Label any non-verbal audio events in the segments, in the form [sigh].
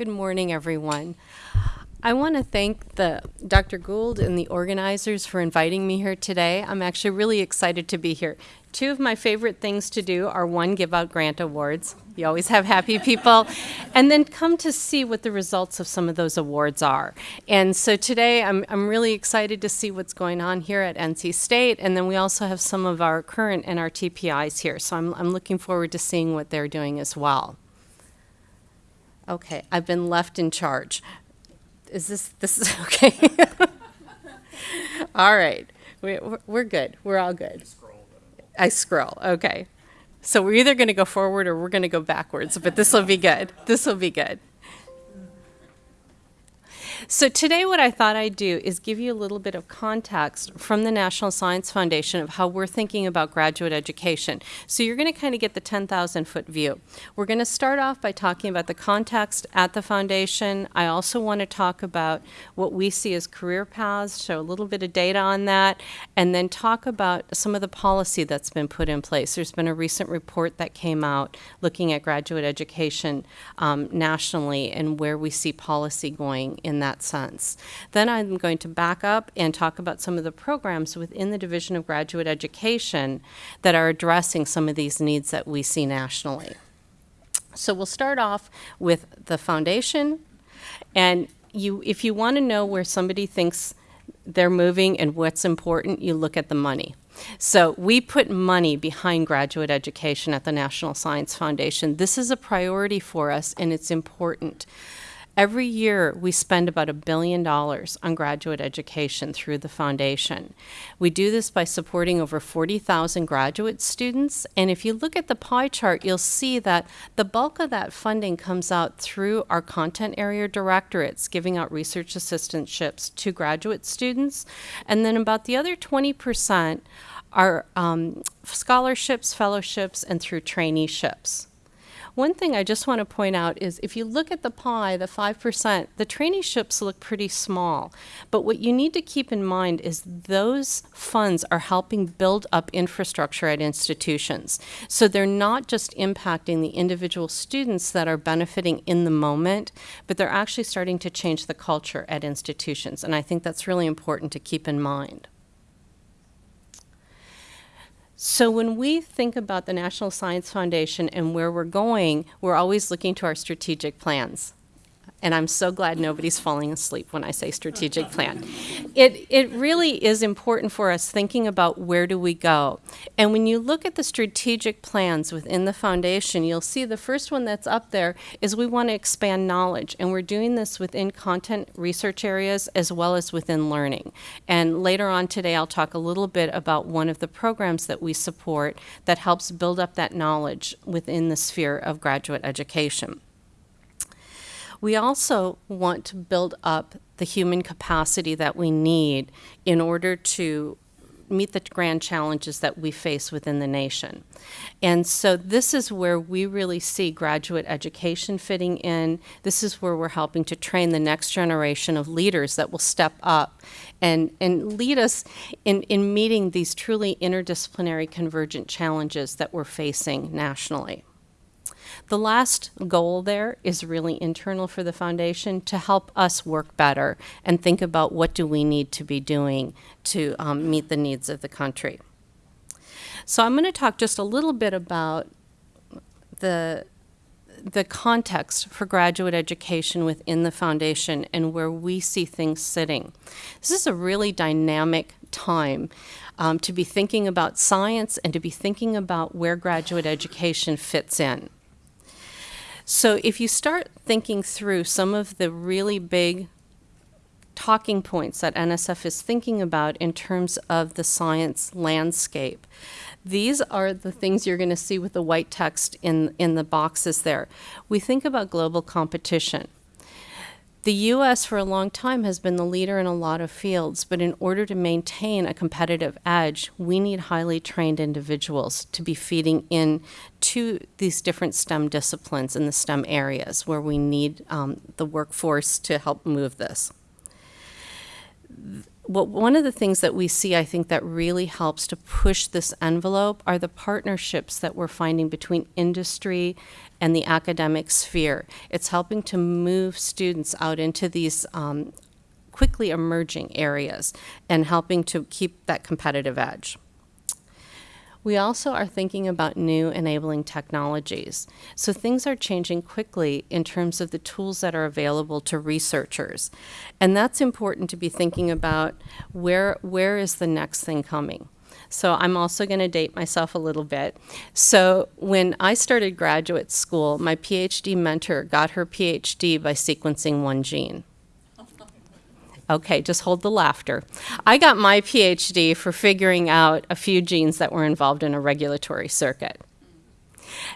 Good morning, everyone. I want to thank the Dr. Gould and the organizers for inviting me here today. I'm actually really excited to be here. Two of my favorite things to do are one, give out grant awards. You always have happy people. and then come to see what the results of some of those awards are. And so today I'm, I'm really excited to see what's going on here at NC State. And then we also have some of our current NRTPIs here. So I'm, I'm looking forward to seeing what they're doing as well. Okay, I've been left in charge is this, this is [laughs] okay? all right, we, we're good. We're all good. I scroll, okay. So we're either going to go forward or we're going to go backwards, but this will be good. This will be good. So today what I thought I'd do is give you a little bit of context from the National Science Foundation of how we're thinking about graduate education. So you're going to kind of get the 10,000 foot view. We're going to start off by talking about the context at the foundation. I also want to talk about what we see as career paths, show a little bit of data on that, and then talk about some of the policy that's been put in place. There's been a recent report that came out looking at graduate education um, nationally and where we see policy going in that sense. Then I'm going to back up and talk about some of the programs within the Division of Graduate Education that are addressing some of these needs that we see nationally. So we'll start off with the foundation. And you, if you want to know where somebody thinks they're moving and what's important, you look at the money. So we put money behind graduate education at the National Science Foundation. This is a priority for us and it's important. Every year, we spend about a billion dollars on graduate education through the foundation. We do this by supporting over 40,000 graduate students. And if you look at the pie chart, you'll see that the bulk of that funding comes out through our content area directorates, giving out research assistantships to graduate students. And then about the other 20% are um, scholarships, fellowships, and through traineeships. One thing I just want to point out is if you look at the pie, the 5%, the traineeships look pretty small. But what you need to keep in mind is those funds are helping build up infrastructure at institutions. So they're not just impacting the individual students that are benefiting in the moment, but they're actually starting to change the culture at institutions. And I think that's really important to keep in mind. So when we think about the National Science Foundation and where we're going, we're always looking to our strategic plans and I'm so glad nobody's falling asleep when I say strategic plan. It, it really is important for us thinking about where do we go. And when you look at the strategic plans within the foundation, you'll see the first one that's up there is we want to expand knowledge. And we're doing this within content research areas as well as within learning. And later on today, I'll talk a little bit about one of the programs that we support that helps build up that knowledge within the sphere of graduate education. We also want to build up the human capacity that we need in order to meet the grand challenges that we face within the nation. And so this is where we really see graduate education fitting in. This is where we're helping to train the next generation of leaders that will step up and, and lead us in, in meeting these truly interdisciplinary convergent challenges that we're facing nationally. The last goal there is really internal for the foundation to help us work better and think about what do we need to be doing to um, meet the needs of the country. So I'm going to talk just a little bit about the the context for graduate education within the foundation and where we see things sitting. This is a really dynamic time um, to be thinking about science and to be thinking about where graduate education fits in. So if you start thinking through some of the really big talking points that NSF is thinking about in terms of the science landscape. These are the things you're going to see with the white text in, in the boxes there. We think about global competition. The U.S. for a long time has been the leader in a lot of fields, but in order to maintain a competitive edge, we need highly trained individuals to be feeding in to these different STEM disciplines in the STEM areas where we need um, the workforce to help move this. what one of the things that we see, I think, that really helps to push this envelope are the partnerships that we're finding between industry and the academic sphere. It's helping to move students out into these um, quickly emerging areas and helping to keep that competitive edge. We also are thinking about new enabling technologies. So things are changing quickly in terms of the tools that are available to researchers. And that's important to be thinking about where, where is the next thing coming? So I'm also going to date myself a little bit. So when I started graduate school, my PhD mentor got her PhD by sequencing one gene. Okay, just hold the laughter. I got my PhD for figuring out a few genes that were involved in a regulatory circuit.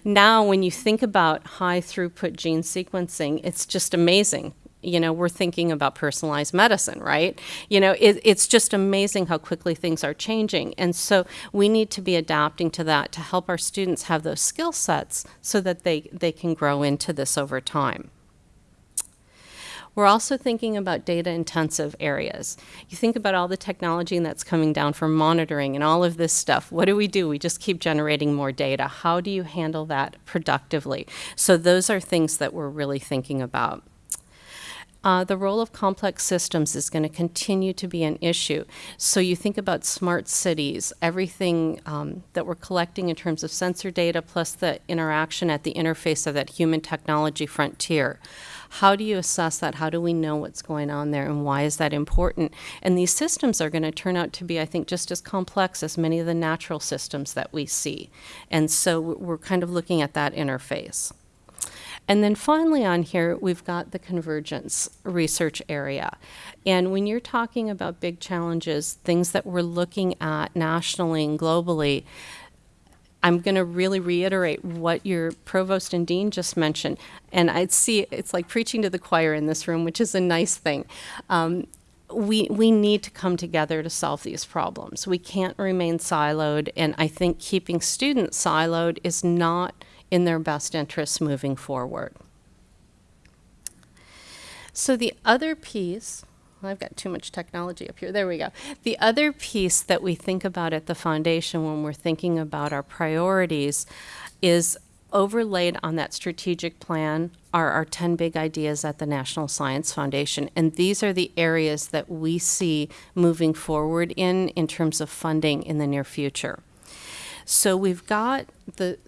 Now, when you think about high throughput gene sequencing, it's just amazing. You know, we're thinking about personalized medicine, right? You know, it, it's just amazing how quickly things are changing. And so we need to be adapting to that to help our students have those skill sets so that they, they can grow into this over time. We're also thinking about data intensive areas. You think about all the technology that's coming down for monitoring and all of this stuff. What do we do? We just keep generating more data. How do you handle that productively? So those are things that we're really thinking about. Uh, the role of complex systems is going to continue to be an issue. So you think about smart cities, everything um, that we're collecting in terms of sensor data plus the interaction at the interface of that human technology frontier. How do you assess that? How do we know what's going on there and why is that important? And these systems are going to turn out to be, I think, just as complex as many of the natural systems that we see. And so we're kind of looking at that interface. And then finally on here, we've got the convergence research area. And when you're talking about big challenges, things that we're looking at nationally and globally, I'm going to really reiterate what your provost and dean just mentioned. And I see it's like preaching to the choir in this room, which is a nice thing. Um, we, we need to come together to solve these problems. We can't remain siloed, and I think keeping students siloed is not in their best interests moving forward. So the other piece, I've got too much technology up here. There we go. The other piece that we think about at the foundation when we're thinking about our priorities is overlaid on that strategic plan are our 10 big ideas at the National Science Foundation. And these are the areas that we see moving forward in, in terms of funding in the near future. So we've got the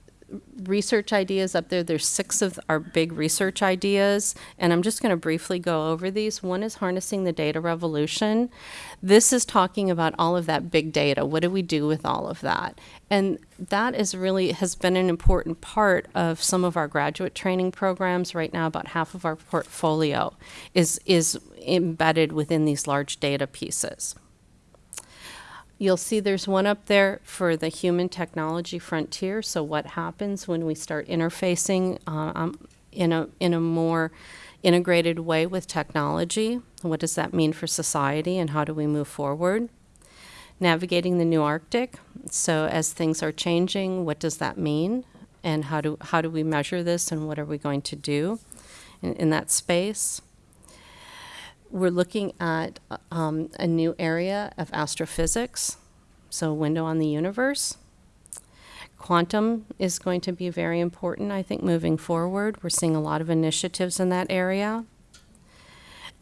research ideas up there. There's six of our big research ideas, and I'm just going to briefly go over these. One is harnessing the data revolution. This is talking about all of that big data. What do we do with all of that? And that is really has been an important part of some of our graduate training programs. Right now, about half of our portfolio is is embedded within these large data pieces. You'll see there's one up there for the human technology frontier. So what happens when we start interfacing uh, um, in, a, in a more integrated way with technology? What does that mean for society and how do we move forward? Navigating the new Arctic. So as things are changing, what does that mean? And how do, how do we measure this and what are we going to do in, in that space? We're looking at um, a new area of astrophysics, so a window on the universe. Quantum is going to be very important, I think, moving forward. We're seeing a lot of initiatives in that area.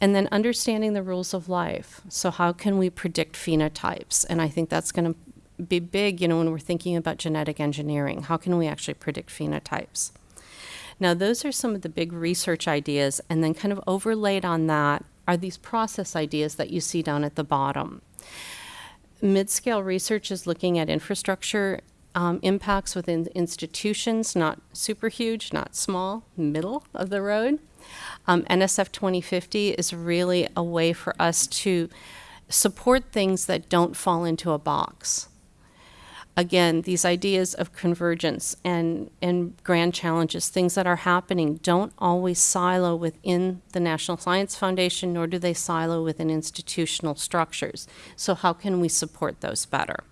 And then understanding the rules of life. So how can we predict phenotypes? And I think that's going to be big, you know, when we're thinking about genetic engineering. How can we actually predict phenotypes? Now, those are some of the big research ideas, and then kind of overlaid on that are these process ideas that you see down at the bottom. Mid-scale research is looking at infrastructure um, impacts within institutions, not super huge, not small, middle of the road. Um, NSF 2050 is really a way for us to support things that don't fall into a box again, these ideas of convergence and, and grand challenges, things that are happening, don't always silo within the National Science Foundation, nor do they silo within institutional structures. So how can we support those better?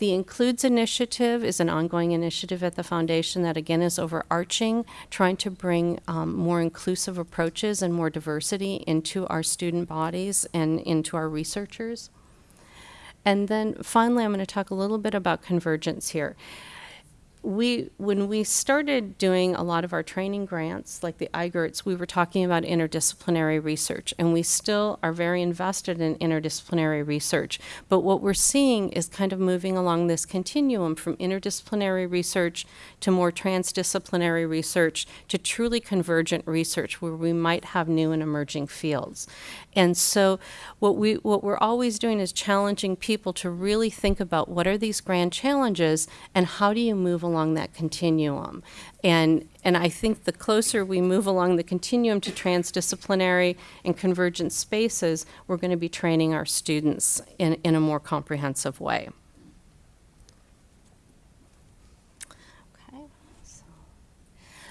the Includes initiative is an ongoing initiative at the foundation that again is overarching, trying to bring um, more inclusive approaches and more diversity into our student bodies and into our researchers. And then finally, I'm going to talk a little bit about convergence here we when we started doing a lot of our training grants like the IGERTs, we were talking about interdisciplinary research and we still are very invested in interdisciplinary research. But what we're seeing is kind of moving along this continuum from interdisciplinary research to more transdisciplinary research to truly convergent research where we might have new and emerging fields. And so what we what we're always doing is challenging people to really think about what are these grand challenges and how do you move along that continuum. And, and I think the closer we move along the continuum to transdisciplinary and convergent spaces, we're going to be training our students in, in a more comprehensive way.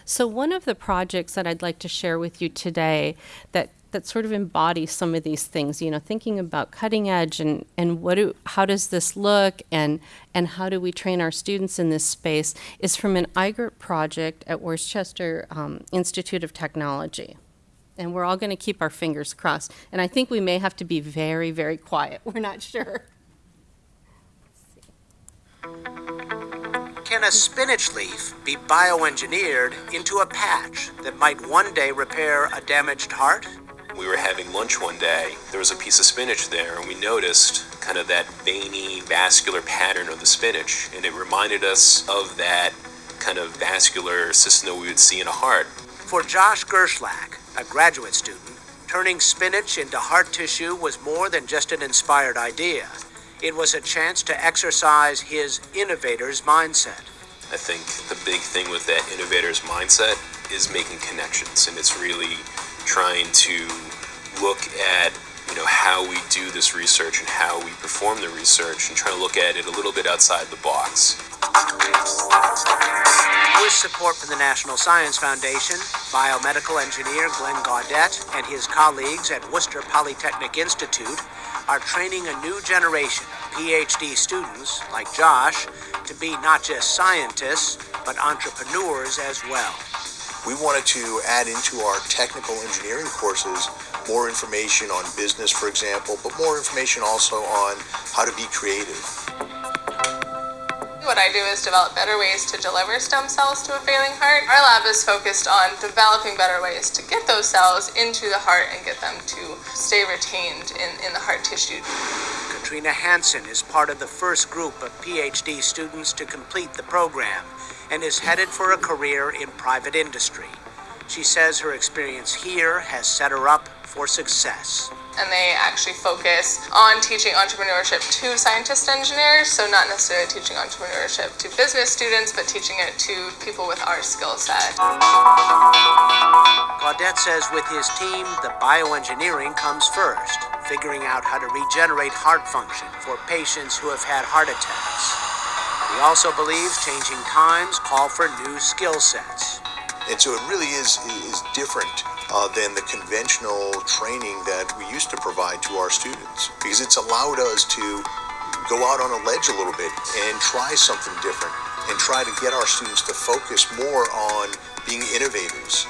So one of the projects that I'd like to share with you today that that sort of embodies some of these things you know thinking about cutting edge and and what do how does this look and and how do we train our students in this space is from an IGERT project at Worcester um, Institute of Technology. And we're all going to keep our fingers crossed. And I think we may have to be very very quiet. [laughs] We're not sure. Can a spinach leaf be bioengineered into a patch that might one day repair a damaged heart? We were having lunch one day, there was a piece of spinach there, and we noticed kind of that veiny, vascular pattern of the spinach. And it reminded us of that kind of vascular system that we would see in a heart. For Josh Gershlak, a graduate student, turning spinach into heart tissue was more than just an inspired idea. It was a chance to exercise his innovator's mindset. I think the big thing with that innovator's mindset is making connections, and it's really trying to look at you know how we do this research and how we perform the research and try to look at it a little bit outside the box. With support from the National Science Foundation, biomedical engineer Glenn Gaudette and his colleagues at Worcester Polytechnic Institute are training a new generation of PhD students, like Josh, to be not just scientists, but entrepreneurs as well. We wanted to add into our technical engineering courses more information on business, for example, but more information also on how to be creative. What I do is develop better ways to deliver stem cells to a failing heart. Our lab is focused on developing better ways to get those cells into the heart and get them to stay retained in, in the heart tissue. Katrina Hansen is part of the first group of PhD students to complete the program and is headed for a career in private industry. She says her experience here has set her up for success. And they actually focus on teaching entrepreneurship to scientists and engineers, so not necessarily teaching entrepreneurship to business students, but teaching it to people with our skill set. Gaudette says with his team, the bioengineering comes first, figuring out how to regenerate heart function for patients who have had heart attacks. He also believes changing times call for new skill sets. And so it really is, is different uh, than the conventional training that we used to provide to our students because it's allowed us to go out on a ledge a little bit and try something different and try to get our students to focus more on being innovators.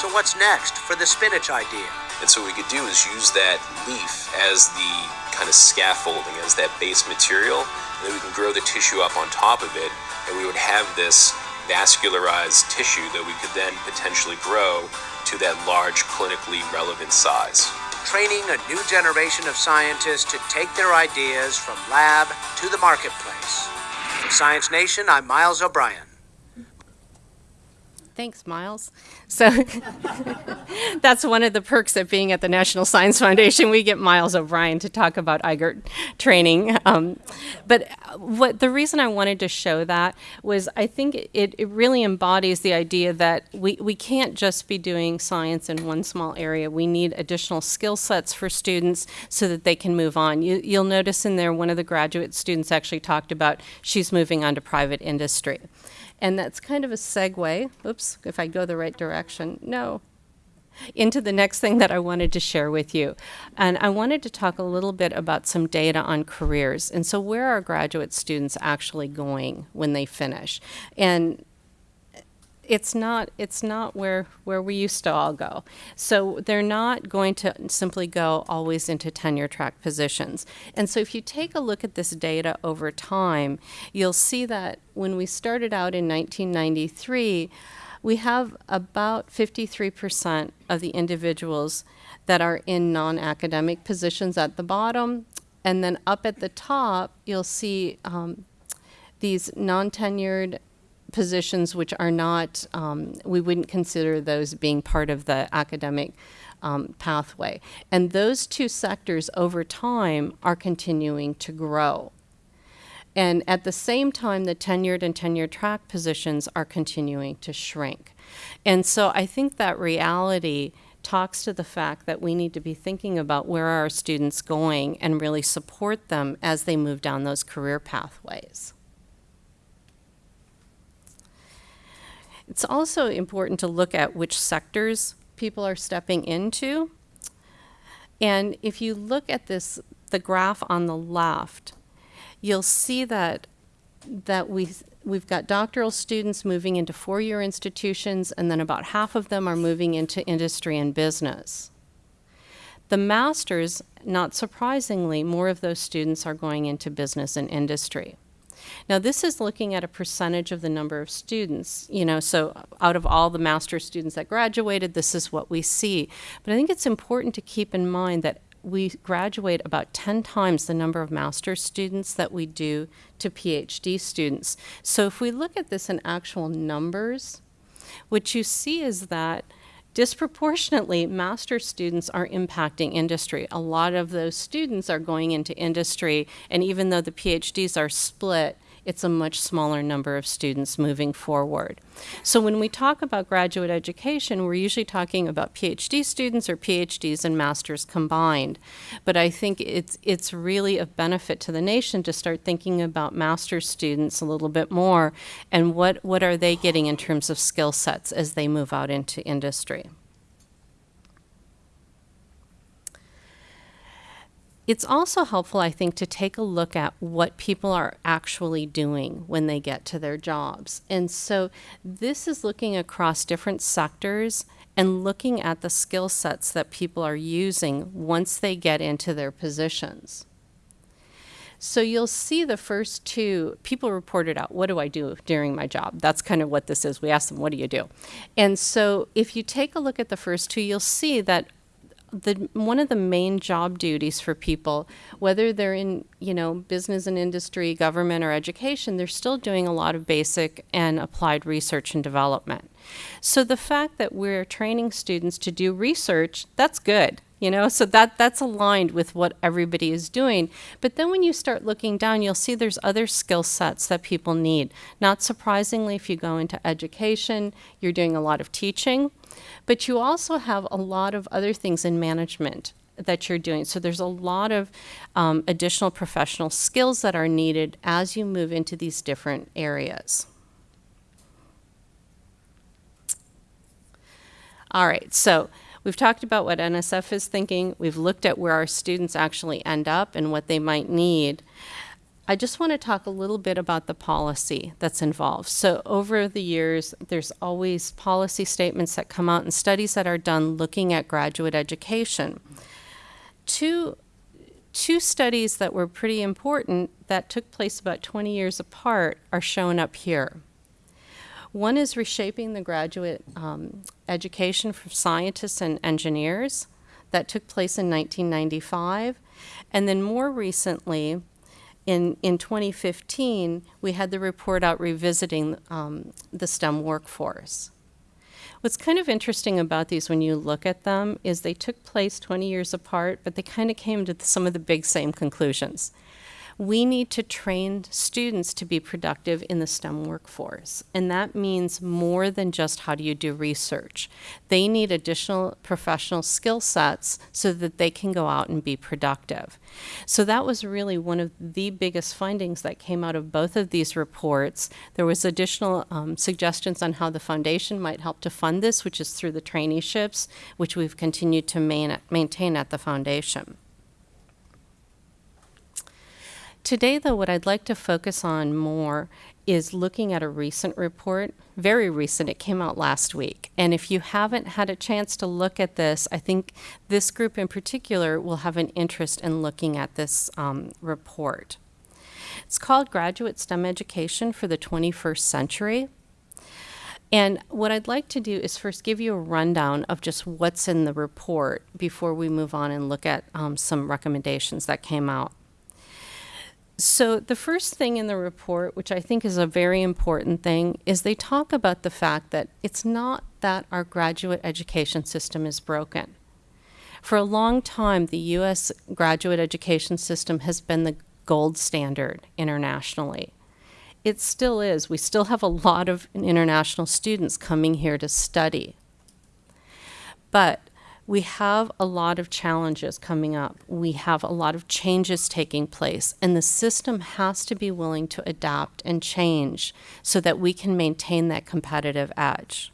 So what's next for the spinach idea? And so what we could do is use that leaf as the kind of scaffolding, as that base material, and then we can grow the tissue up on top of it, and we would have this vascularized tissue that we could then potentially grow to that large clinically relevant size. Training a new generation of scientists to take their ideas from lab to the marketplace. For Science Nation, I'm Miles O'Brien. Thanks, Miles. So [laughs] that's one of the perks of being at the National Science Foundation. We get Miles O'Brien to talk about IGERT training. Um, but what the reason I wanted to show that was I think it, it really embodies the idea that we, we can't just be doing science in one small area. We need additional skill sets for students so that they can move on. You, you'll notice in there one of the graduate students actually talked about she's moving on to private industry. And that's kind of a segue. Oops, if I go the right direction. No. into the next thing that I wanted to share with you. And I wanted to talk a little bit about some data on careers. And so, where are graduate students actually going when they finish? And it's not it's not where where we used to all go. So they're not going to simply go always into tenure track positions. And so if you take a look at this data over time, you'll see that when we started out in 1993, we have about 53% of the individuals that are in non-academic positions at the bottom, and then up at the top, you'll see um, these non-tenured positions which are not, um, we wouldn't consider those being part of the academic um, pathway. And those two sectors over time are continuing to grow. And at the same time, the tenured and tenure track positions are continuing to shrink. And so I think that reality talks to the fact that we need to be thinking about where are our students going and really support them as they move down those career pathways. It's also important to look at which sectors people are stepping into. And if you look at this, the graph on the left, you'll see that that we we've got doctoral students moving into four-year institutions and then about half of them are moving into industry and business. The masters, not surprisingly, more of those students are going into business and industry. Now, this is looking at a percentage of the number of students, you know, so out of all the master's students that graduated, this is what we see. But I think it's important to keep in mind that we graduate about 10 times the number of master's students that we do to PhD students. So if we look at this in actual numbers, what you see is that disproportionately master's students are impacting industry. A lot of those students are going into industry, and even though the PhDs are split, it's a much smaller number of students moving forward. So when we talk about graduate education, we're usually talking about PhD students or PhDs and masters combined. But I think it's it's really of benefit to the nation to start thinking about master's students a little bit more and what, what are they getting in terms of skill sets as they move out into industry. It's also helpful, I think, to take a look at what people are actually doing when they get to their jobs. And so this is looking across different sectors and looking at the skill sets that people are using once they get into their positions. So you'll see the first two, people reported out, what do I do during my job? That's kind of what this is. We ask them, what do you do? And so if you take a look at the first two, you'll see that the one of the main job duties for people, whether they're in you know business and industry, government, or education, they're still doing a lot of basic and applied research and development. So the fact that we're training students to do research, that's good you know so that that's aligned with what everybody is doing but then when you start looking down you'll see there's other skill sets that people need not surprisingly if you go into education you're doing a lot of teaching but you also have a lot of other things in management that you're doing. So there's a lot of um, additional professional skills that are needed as you move into these different areas. All right, so We've talked about what NSF is thinking. We've looked at where our students actually end up and what they might need. I just want to talk a little bit about the policy that's involved. So over the years, there's always policy statements that come out and studies that are done looking at graduate education. Two, two studies that were pretty important that took place about 20 years apart are shown up here. One is reshaping the graduate um, education for scientists and engineers. That took place in 1995. And then more recently, in, in 2015, we had the report out revisiting um, the STEM workforce. What's kind of interesting about these when you look at them is they took place 20 years apart, but they kind of came to some of the big same conclusions. We need to train students to be productive in the STEM workforce. And that means more than just how do you do research. They need additional professional skill sets so that they can go out and be productive. So that was really one of the biggest findings that came out of both of these reports. There was additional um, suggestions on how the foundation might help to fund this, which is through the traineeships, which we've continued to main, maintain at the foundation. Today, though, what I'd like to focus on more is looking at a recent report, very recent, it came out last week. And if you haven't had a chance to look at this, I think this group in particular will have an interest in looking at this um, report. It's called Graduate STEM Education for the 21st Century. And what I'd like to do is first give you a rundown of just what's in the report before we move on and look at um, some recommendations that came out. So, the first thing in the report, which I think is a very important thing, is they talk about the fact that it's not that our graduate education system is broken. For a long time, the U.S. graduate education system has been the gold standard internationally. It still is. We still have a lot of international students coming here to study. But we have a lot of challenges coming up. We have a lot of changes taking place, and the system has to be willing to adapt and change so that we can maintain that competitive edge.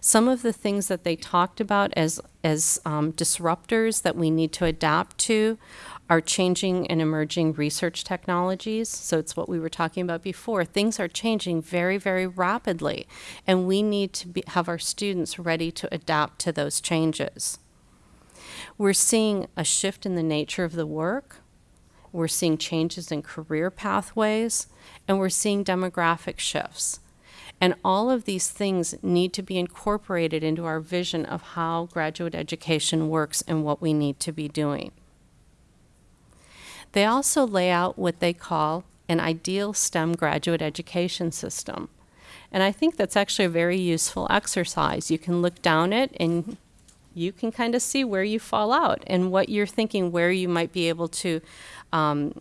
Some of the things that they talked about as, as um, disruptors that we need to adapt to are changing and emerging research technologies. So it's what we were talking about before. Things are changing very, very rapidly, and we need to be, have our students ready to adapt to those changes. We're seeing a shift in the nature of the work. We're seeing changes in career pathways, and we're seeing demographic shifts. And all of these things need to be incorporated into our vision of how graduate education works and what we need to be doing. They also lay out what they call an ideal STEM graduate education system. And I think that's actually a very useful exercise. You can look down it and you can kind of see where you fall out and what you're thinking, where you might be able to um,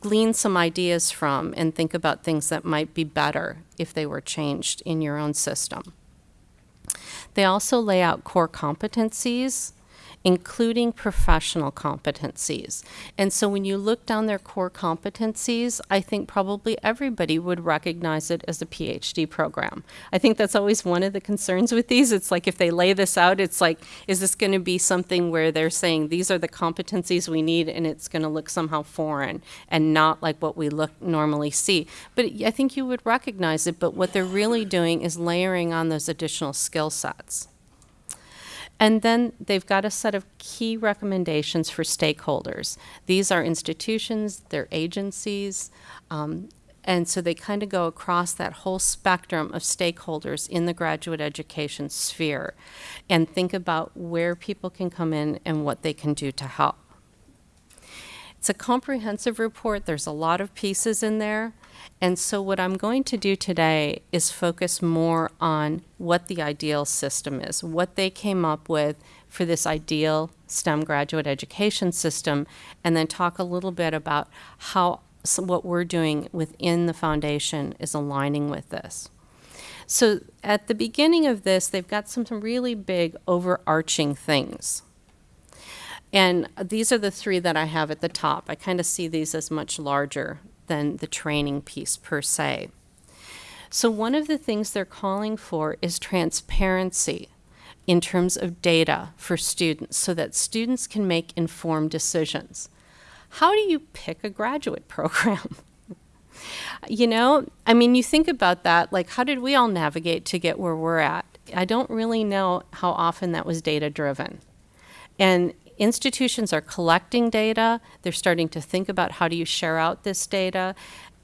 glean some ideas from and think about things that might be better if they were changed in your own system. They also lay out core competencies including professional competencies. And so when you look down their core competencies, I think probably everybody would recognize it as a PhD program. I think that's always one of the concerns with these. It's like if they lay this out, it's like, is this going to be something where they're saying these are the competencies we need and it's going to look somehow foreign and not like what we look normally see. But I think you would recognize it, but what they're really doing is layering on those additional skill sets. And then they've got a set of key recommendations for stakeholders. These are institutions, they're agencies, um, and so they kind of go across that whole spectrum of stakeholders in the graduate education sphere and think about where people can come in and what they can do to help. It's a comprehensive report. There's a lot of pieces in there. And so, what I'm going to do today is focus more on what the ideal system is, what they came up with for this ideal STEM graduate education system, and then talk a little bit about how what we're doing within the foundation is aligning with this. So, at the beginning of this, they've got some, some really big overarching things. And these are the three that I have at the top. I kind of see these as much larger than the training piece per se. So, one of the things they're calling for is transparency in terms of data for students so that students can make informed decisions. How do you pick a graduate [laughs] program? you know, I mean, you think about that, like, how did we all navigate to get where we're at? I don't really know how often that was data driven. And institutions are collecting data. They're starting to think about how do you share out this data.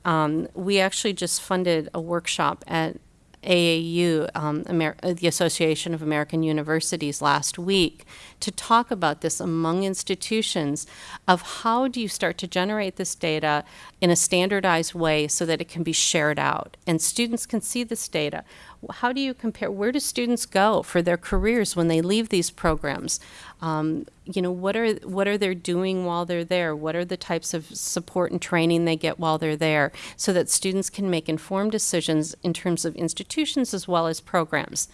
Um, we actually just funded a workshop at AAU, um, uh, the Association of American Universities, last week to talk about this among institutions of how do you start to generate this data in a standardized way so that it can be shared out and students can see this data. How do you compare? Where do students go for their careers when they leave these programs? Um, you know, what are what are they doing while they're there? What are the types of support and training they get while they're there, so that students can make informed decisions in terms of institutions as well as programs.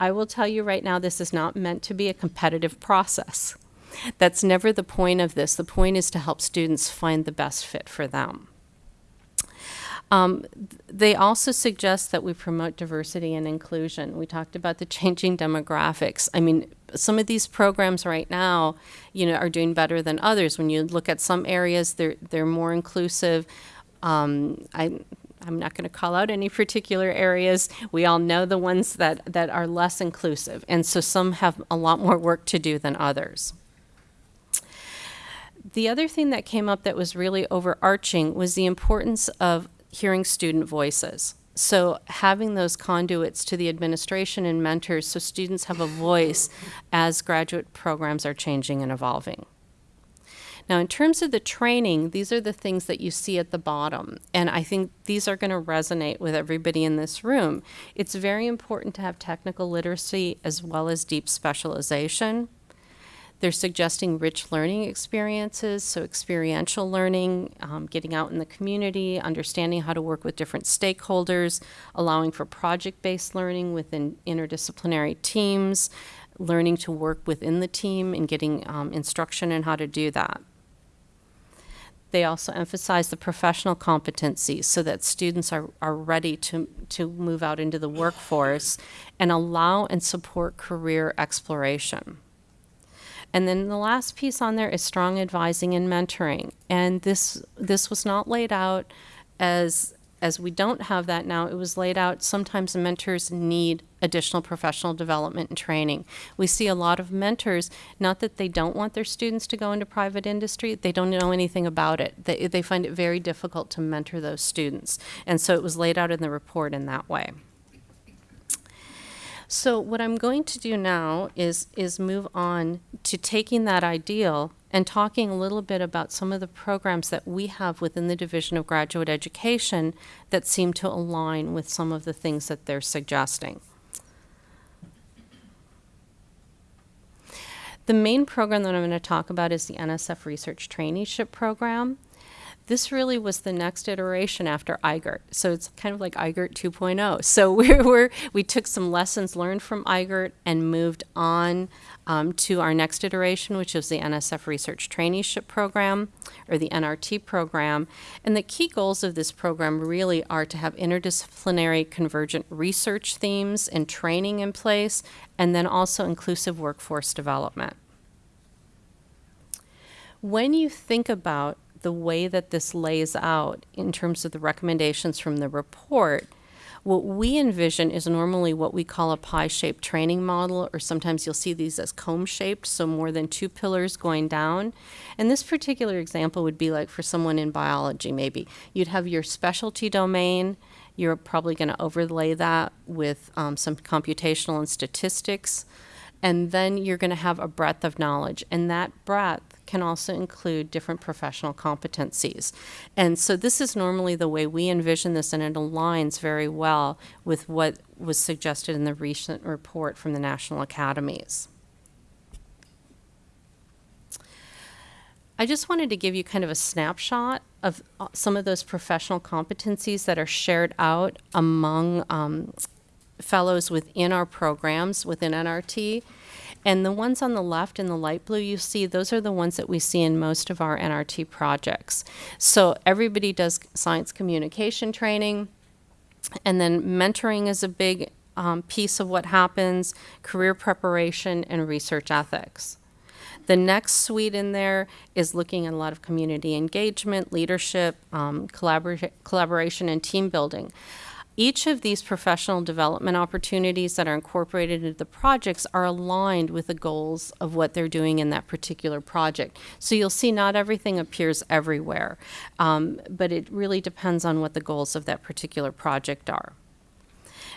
I will tell you right now, this is not meant to be a competitive process. That's never the point of this. The point is to help students find the best fit for them. Um, they also suggest that we promote diversity and inclusion. We talked about the [laughs] changing demographics. I mean, some of these programs right now, you know, are doing better than others. When you look at some areas, they're they're more inclusive. Um, I, I'm not going to call out any [laughs] particular areas. We all know the ones that, that are less inclusive, and so some have a lot more work to do than others. The other thing that came up that was really overarching was the importance of hearing student voices. So having those conduits to the administration and mentors so students have a voice as graduate programs are changing and evolving. Now, in terms of the training, these are the things that you see at the bottom, and I think these are going to resonate with everybody in this room. It's very important to have technical literacy as well as deep specialization. They're suggesting rich learning experiences, so experiential learning, um, getting out in the community, understanding how to work with different stakeholders, allowing for project-based learning within interdisciplinary teams, learning to work within the team and getting um, instruction in how to do that. They also emphasize the professional competencies so that students are, are ready to, to move out into the workforce and allow and support career exploration. And then the last piece on there is strong advising and mentoring. And this this was not laid out as as we don't have that now. It was laid out sometimes mentors need additional professional development and training. We see a lot of mentors, not that they don't want their students to go into private industry, they don't know anything about it. They, they find it very difficult to mentor those students. And so it was laid out in the report in that way. So what I'm going to do now is is move on to taking that ideal and talking a little bit about some of the programs that we have within the Division of Graduate Education that seem to align with some of the things that they're suggesting. The main program that I'm going to talk about is the NSF Research Traineeship Program. This really was the next iteration after IGERT. So it's kind of like IGERT 2.0. So [laughs] we were, we took some lessons learned from IGERT and moved on um, to our next iteration, which is the NSF Research Traineeship Program, or the NRT program. And the key goals of this program really are to have interdisciplinary convergent research themes and training in place, and then also inclusive workforce development. When you think about the way that this lays out in terms of the recommendations from the report, what we envision is normally what we call a pi-shaped training model, or sometimes you'll see these as comb-shaped, so more than two pillars going down. And this particular example would be like for someone in biology, maybe. You'd have your specialty domain, you're probably going to overlay that with um, some computational and statistics, and then you're going to have a breadth of knowledge. And that breadth can also include different professional competencies. And so this is normally the way we envision this, and it aligns very well with what was suggested in the recent report from the National Academies. I just wanted to give you kind of a snapshot of uh, some of those professional competencies that are shared out among um, fellows within our programs within NRT. And the ones on the left in the light blue you see, those are the ones that we see in most of our NRT projects. So everybody does science communication training, and then mentoring is a big um, piece of what happens, career preparation, and research ethics. The next suite in there is looking at a lot of community engagement, leadership, um, collabor collaboration, and team building. Each of these professional development opportunities that are incorporated into the projects are aligned with the goals of what they're doing in that particular project. So you'll see not everything appears everywhere, um, but it really depends on what the goals of that particular project are.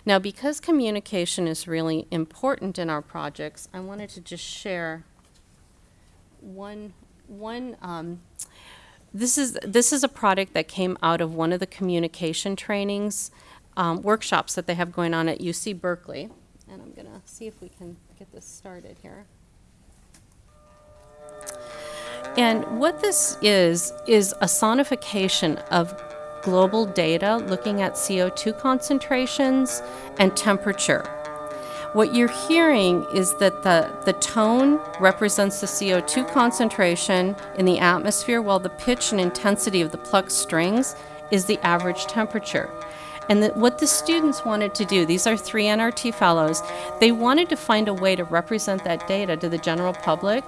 Now, because communication is really important in our projects, I wanted to just share one, one um, this is this is a product that came out of one of the communication trainings um, workshops that they have going on at UC Berkeley. And I'm going to see if we can get this started here. And what this is, is a sonification of global data looking at CO2 concentrations and temperature. What you're hearing is that the, the tone represents the CO2 concentration in the atmosphere, while the pitch and intensity of the plucked strings is the average temperature. And the, what the students wanted to do, these are three NRT fellows, they wanted to find a way to represent that data to the general public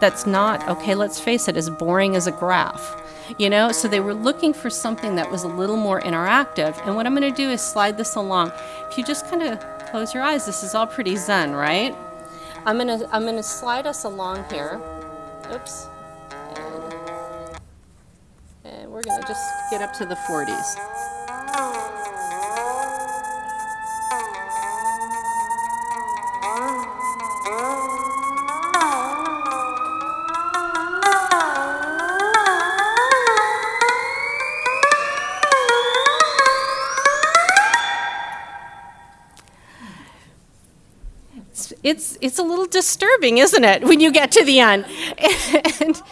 that's not, okay, let's face it, as boring as a graph. You know, so they were looking for something that was a little more interactive. And what I'm going to do is slide this along. If you just kind of close your eyes, this is all pretty zen, right? I'm going to I'm going to slide us along here. Oops. And, and we're going to just get up to the 40s. It's it's a little disturbing, isn't it, when you get to the end? [laughs] And,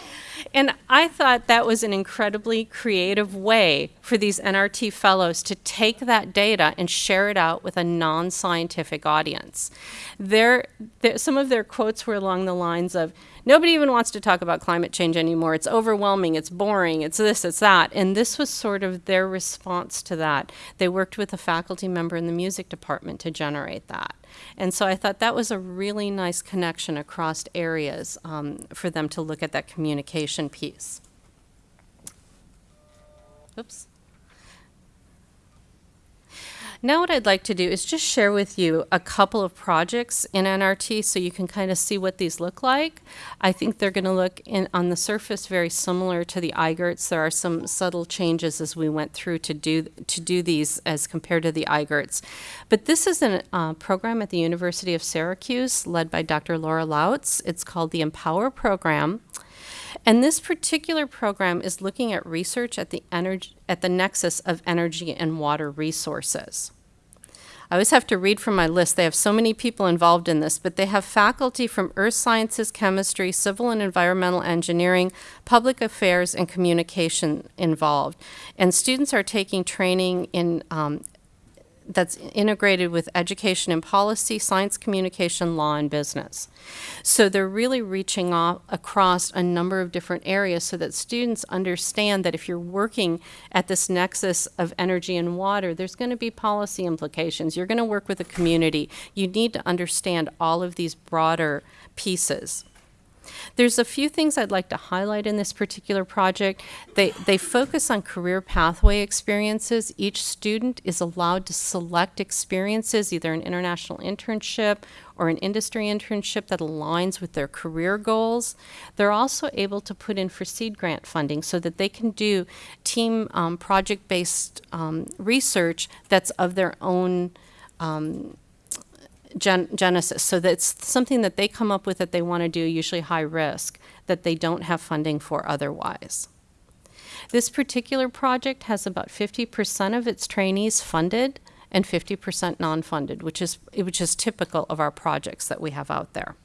and I thought that was an incredibly creative way for these NRT fellows to take that data and share it out with a non-scientific audience. Their, their, some of their quotes were along the lines of, nobody even wants to talk about climate change anymore. It's overwhelming, it's boring, it's this, it's that. And this was sort of their response to that. They worked with a faculty member in the music department to generate that. And so I thought that was a really nice connection across areas um, for them to look at that communication piece. Oops. Now what I'd like to do is just share with you a couple of projects in NRT so you can kind of see what these look like. I think they're going to look in, on the surface very similar to the IGERTs. There are some subtle changes as we went through to do, to do these as compared to the IGERTs. But this is a uh, program at the University of Syracuse led by Dr. Laura Lautz. It's called the Empower Program. And this particular program is looking at research at the, energy, at the nexus of energy and water resources. I always have to read from my list. They have so many people involved in this, but they have faculty from earth sciences, chemistry, civil and environmental engineering, public affairs, and communication involved. And students are taking training in um, that's integrated with education and policy, science communication, law, and business. So they're really reaching off across a number of different areas so that students understand that if you're working at this nexus of energy and water, there's going to be policy implications. You're going to work with a community. You need to understand all of these broader pieces. There's a few things I'd like to highlight in this particular project. They, they focus on career pathway experiences. Each student is allowed to select experiences, either an international internship or an industry internship that aligns with their career goals. They're also able to put in for seed grant funding so that they can do team um, project-based um, research that's of their own um, gen genesis. So that's something that they come up with that they want to do, usually high risk, that they don't have funding for otherwise. This particular project has about 50% of its trainees funded and 50% non-funded, which is, which is typical of our projects that we have out there.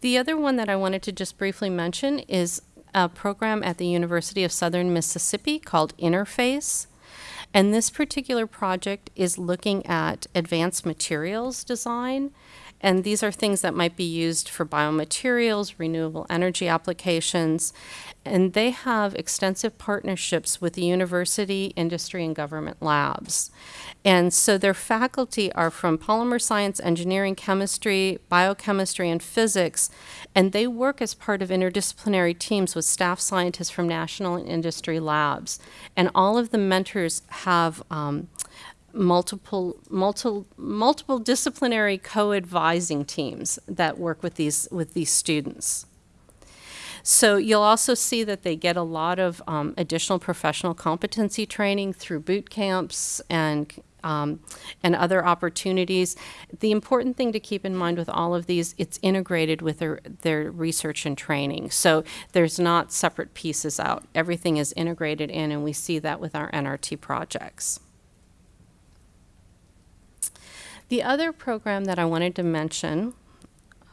The other one that I wanted to just briefly mention is a program at the University of Southern Mississippi called Interface. And this particular project is looking at advanced materials design. And these are things that might be used for biomaterials, renewable energy applications. And they have extensive partnerships with the university, industry, and government labs. And so their faculty are from polymer science, engineering, chemistry, biochemistry, and physics. And they work as part of interdisciplinary teams with staff scientists from national and industry labs. And all of the mentors have um, multiple, multiple, multiple disciplinary co-advising teams that work with these, with these students. So you'll also see that they get a lot of um, additional professional competency training through boot camps and um, and other opportunities. The important thing to keep in mind with all of these, it's integrated with their, their research and training. So there's not separate pieces out. Everything is integrated in, and we see that with our NRT projects. The other program that I wanted to mention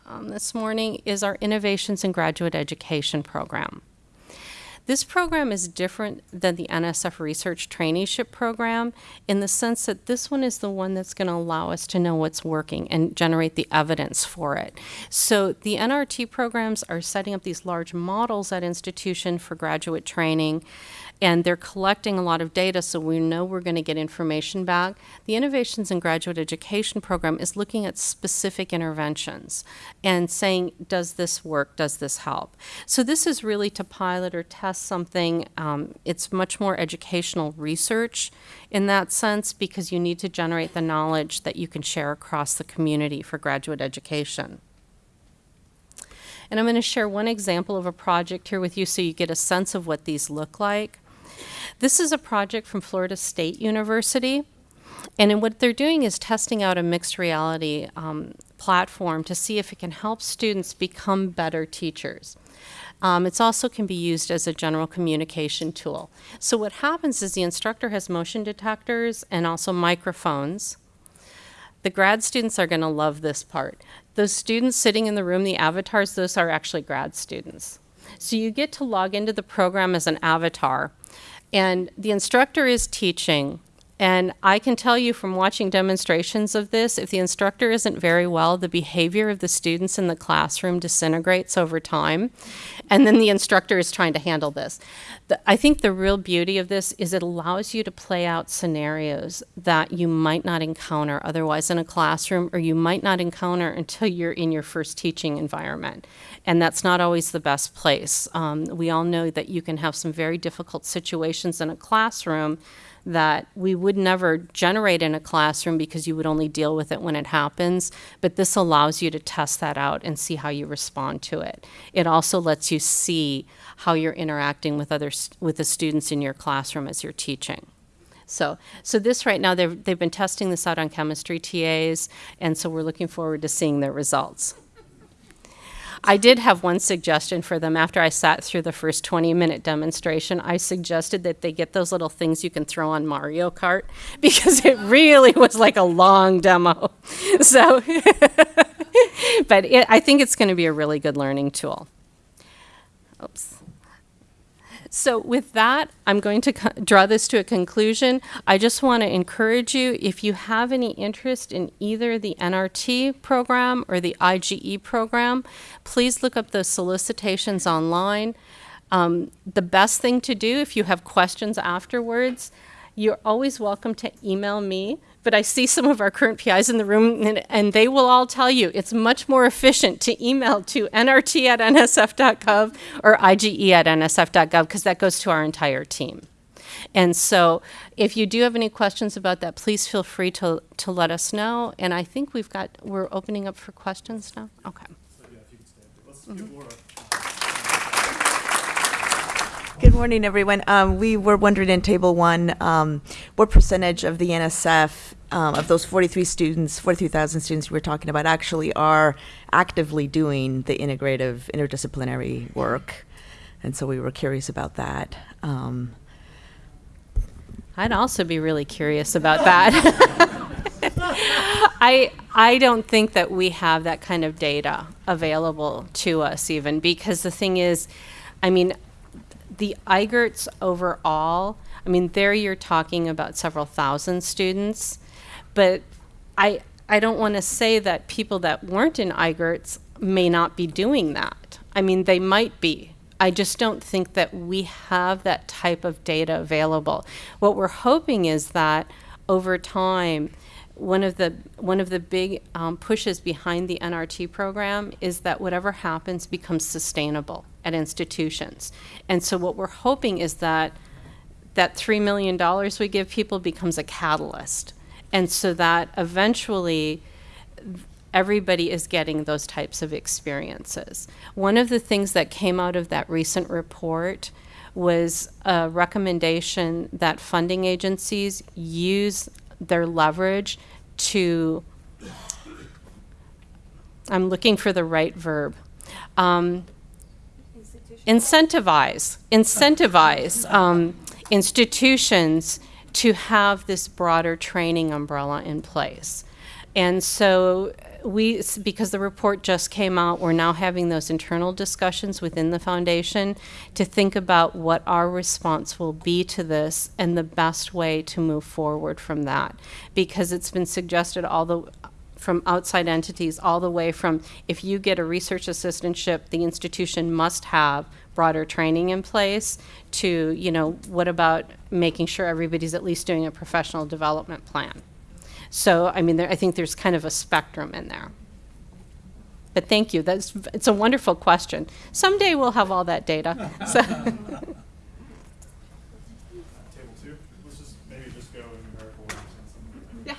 um, this morning is our Innovations in Graduate Education program. This program is different than the NSF Research Traineeship Program in the sense that this one is the one that's going to allow us to know what's working and generate the evidence for it. So the NRT programs are setting up these large models at institution for graduate training and they're collecting a lot of data so we know we're going to get information back. The Innovations in Graduate Education program is looking at specific interventions and saying, does this work? Does this help? So this is really to pilot or test something. Um, it's much more educational research in that sense because you need to generate the knowledge that you can share across the community for graduate education. And I'm going to share one example of a project here with you so you get a sense of what these look like. This is a project from Florida State University. And what they're doing is testing out a mixed reality um, platform to see if it can help students become better teachers. Um, it also can be used as a general communication tool. So what happens is the instructor has motion detectors and also microphones. The grad students are going to love this part. Those students sitting in the room, the avatars, those are actually grad students. So you get to log into the program as an avatar and the instructor is teaching. And I can tell you from watching demonstrations of this, if the instructor isn't very well, the behavior of the students in the classroom disintegrates over time. And then the instructor is trying to handle this. The, I think the real beauty of this is it allows you to play out scenarios that you might not encounter otherwise in a classroom or you might not encounter until you're in your first teaching environment and that's not always the best place. Um, we all know that you can have some very difficult situations in a classroom that we would never generate in a classroom because you would only deal with it when it happens. But this allows you to test that out and see how you respond to it. It also lets you see how you're interacting with other with the students in your classroom as you're teaching. So, so this right now, they've, they've been testing this out on chemistry TAs, and so we're looking forward to seeing their results. I did have one suggestion for them after I sat through the first 20 minute demonstration. I suggested that they get those little things you can throw on Mario Kart [laughs] because it really was like a long demo. [laughs] So, [laughs] but it, I think it's going to be a really good learning tool. Oops. So with that, I'm going to draw this to a conclusion. I just want to encourage you, if you have any interest in either the NRT program or the IGE program, please look up those solicitations online. Um, the best thing to do if you have questions afterwards, you're always welcome to email me but I see some of our current PIs in the room, and, and, they will all tell you it's much more efficient to email to nrt at nsf.gov or ige at nsf.gov because that goes to our entire team. And so if you do have any questions about that, please feel free to, to let us know. And I think we've got, we're opening up for questions now. Okay. Mm -hmm. Good morning, everyone. Um, we were wondering in Table 1 um, what percentage of the NSF, um, of those 43 students, 43,000 students we were talking about, actually are actively doing the integrative, interdisciplinary work. And so we were curious about that. Um, I'd also be really curious about that. [laughs] I I don't think that we have that kind of data available to us even because the thing is, I mean, the IGERTs overall, I mean, there you're talking about several thousand students, but I, I don't want to say that people that weren't in IGERTs may not be doing that. I mean, they might be. I just don't think that we have that type of data available. What we're hoping is that over time, one of the one of the big um, pushes behind the NRT program is that whatever happens becomes sustainable at institutions. And so what we're hoping is that that $3 million we give people becomes a catalyst. And so that eventually everybody is getting those types of experiences. One of the things that came out of that recent report was a recommendation that funding agencies use their leverage to, I'm looking for the right verb, um, incentivize, incentivize um, institutions to have this broader training umbrella in place. And so we, because the report just came out, we're now having those internal discussions within the foundation to think about what our response will be to this and the best way to move forward from that. Because it's been suggested all the, from outside entities, all the way from if you get a research assistantship, the institution must have broader training in place to, you know, what about making sure everybody's at least doing a professional development plan? So, I mean, there, I think there's kind of a spectrum in there. But thank you. That's it's a wonderful question. Someday we'll have all that data. [laughs] So, Table two, let's just maybe just go in numerical order. since I'm-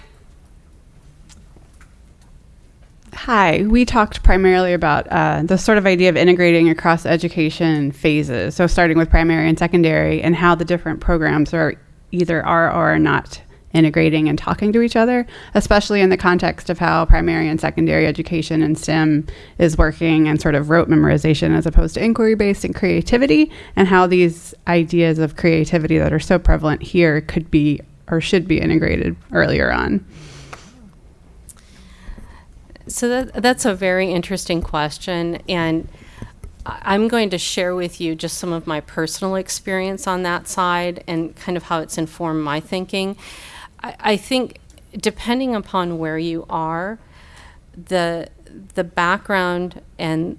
Hi, we talked primarily about uh, the sort of idea of integrating across education phases. So, starting with primary and secondary, and how the different programs are either are or are not integrating and talking to each other, especially in the context of how primary and secondary education and STEM is working and sort of rote memorization as opposed to inquiry based and creativity, and how these ideas of creativity that are so prevalent here could be or should be integrated earlier on. so that, that's a very interesting question, and I'm going to share with you just some of my personal experience on that side and kind of how it's informed my thinking. I, I think depending upon where you are, the the background and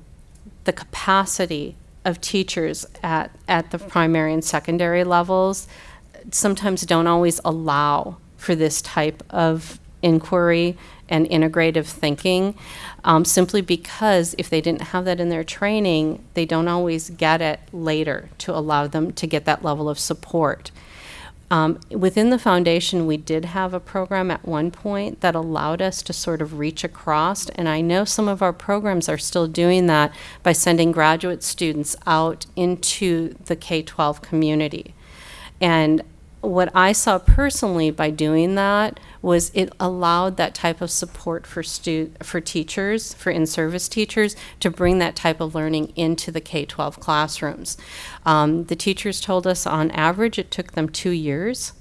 the capacity of teachers at, at the primary and secondary levels sometimes don't always allow for this type of inquiry and integrative thinking um, simply because if they didn't have that in their training, they don't always get it later to allow them to get that level of support. Um, within the foundation, we did have a program at one point that allowed us to sort of reach across, and I know some of our programs are still doing that by sending graduate students out into the K 12 community. And what I saw personally by doing that was it allowed that type of support for stu- for teachers, for in-service teachers, to bring that type of learning into the K-12 classrooms. Um, the teachers told us on average it took them two years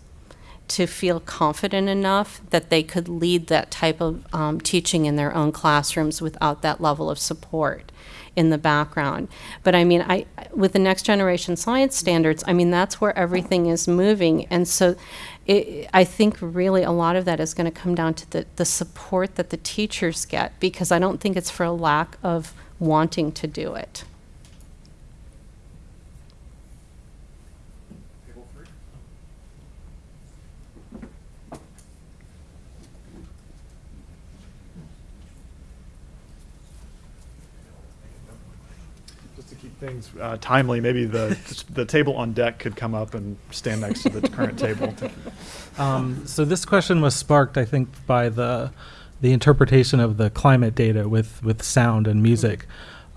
to feel confident enough that they could lead that type of um, teaching in their own classrooms without that level of support in the background. But I mean, I with the next generation science standards, I mean that's where everything is moving, and so it, I think really a lot of that is going to come down to the the support that the teachers get because I don't think it's for a lack of wanting to do it. Table three? Just to keep things uh, timely, maybe the, the table on deck could come up and stand next to the current table. [laughs] Um, so this question was sparked, I think, by the the interpretation of the climate data with with sound and music.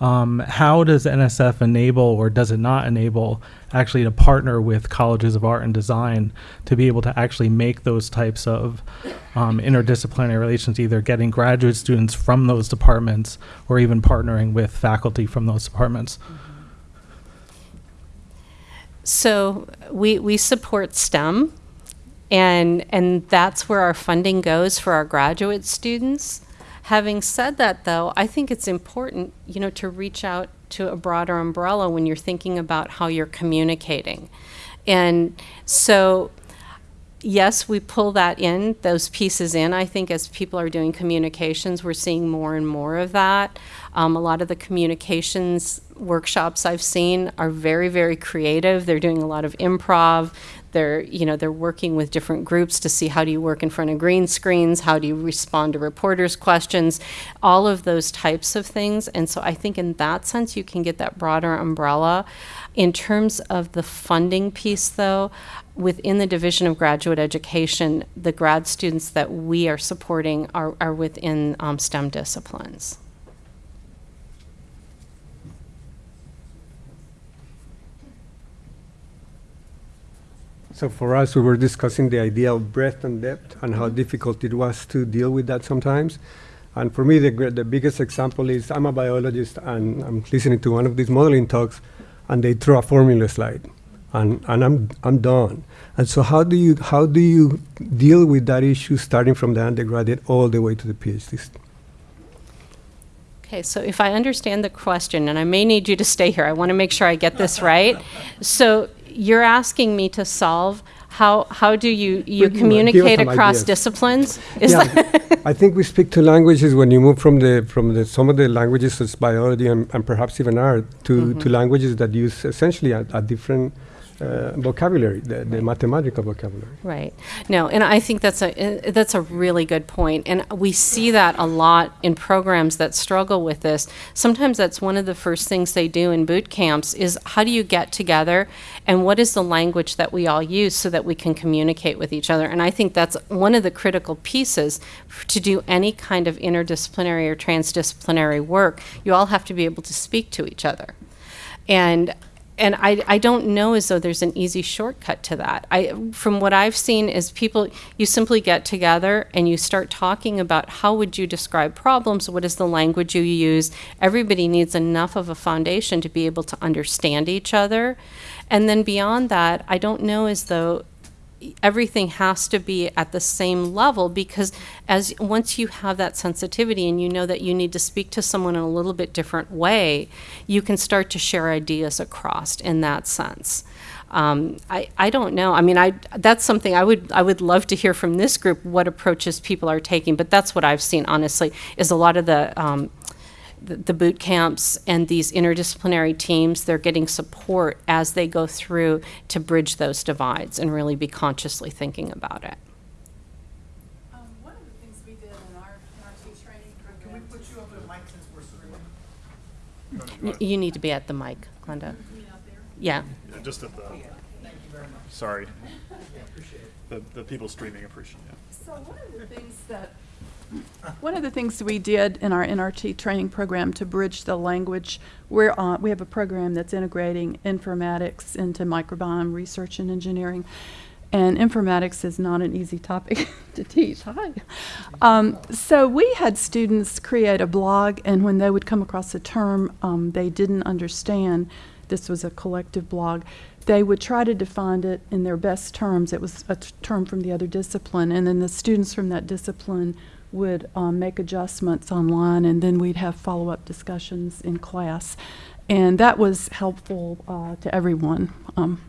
Um, how does NSF enable, or does it not enable, actually to partner with colleges of art and design to be able to actually make those types of um, interdisciplinary relations, either getting graduate students from those departments or even partnering with faculty from those departments? So we, we support STEM, and, and that's where our funding goes for our graduate students. Having said that, though, I think it's important, you know, to reach out to a broader umbrella when you're thinking about how you're communicating. And so, yes, we pull that in, those pieces in. I think as people are doing communications, we're seeing more and more of that. Um, a lot of the communications workshops I've seen are very, very creative. They're doing a lot of improv. They're, you know, they're working with different groups to see how do you work in front of green screens, how do you respond to reporters' questions, all of those types of things. And so I think in that sense, you can get that broader umbrella. In terms of the funding piece, though, within the Division of Graduate Education, the grad students that we are supporting are, are within um, STEM disciplines. So for us, we were discussing the idea of breadth and depth and how difficult it was to deal with that sometimes. And for me, the, the biggest example is I'm a biologist and I'm listening to one of these modeling talks and they throw a formula slide and, and I'm, I'm done. And so how do, you, how do you deal with that issue starting from the undergraduate all the way to the PhD? Okay, so if I understand the question, and I may need you to stay here, I want to make sure I get this right. So you're asking me to solve how how do you you Pretty much. Give us communicate across ideas. disciplines? Is yeah, [laughs] I think we speak two languages when you move from the from the some of the languages such as biology and, and perhaps even art to, Mm-hmm. to languages that use essentially a, a different uh, vocabulary, the, the mathematical vocabulary. Right. No, and I think that's a uh, that's a really good point, and we see that a lot in programs that struggle with this. Sometimes that's one of the first things they do in boot camps is how do you get together, and what is the language that we all use so that we can communicate with each other. And I think that's one of the critical pieces to do any kind of interdisciplinary or transdisciplinary work. You all have to be able to speak to each other, and and I, I don't know as though there's an easy shortcut to that. I, from what I've seen is people, you simply get together and you start talking about how would you describe problems, what is the language you use. Everybody needs enough of a foundation to be able to understand each other. And then beyond that, I don't know as though everything has to be at the same level because as once you have that sensitivity and you know that you need to speak to someone in a little bit different way, you can start to share ideas across in that sense. Um, I, I don't know. I mean, I that's something I would I would love to hear from this group what approaches people are taking. But that's what I've seen honestly is a lot of the um, the, the boot camps and these interdisciplinary teams, they're getting support as they go through to bridge those divides and really be consciously thinking about it. Um, one of the things we did in our, in training program. Can we put you over the mic since we're streaming? You need to be at the mic, Glenda. Yeah. Yeah, just at the. Sorry. [laughs] The, the people streaming appreciate it. So one of the things that, one of the things we did in our NRT training program to bridge the language, we're on, we have a program that's integrating informatics into microbiome research and engineering. And informatics is not an easy topic [laughs] to teach. Hi. Um, so we had students create a blog, and when they would come across a term um, they didn't understand, this was a collective blog, they would try to define it in their best terms. It was a term from the other discipline, and then the students from that discipline would um, make adjustments online, and then we'd have follow up discussions in class. And that was helpful uh, to everyone. Um,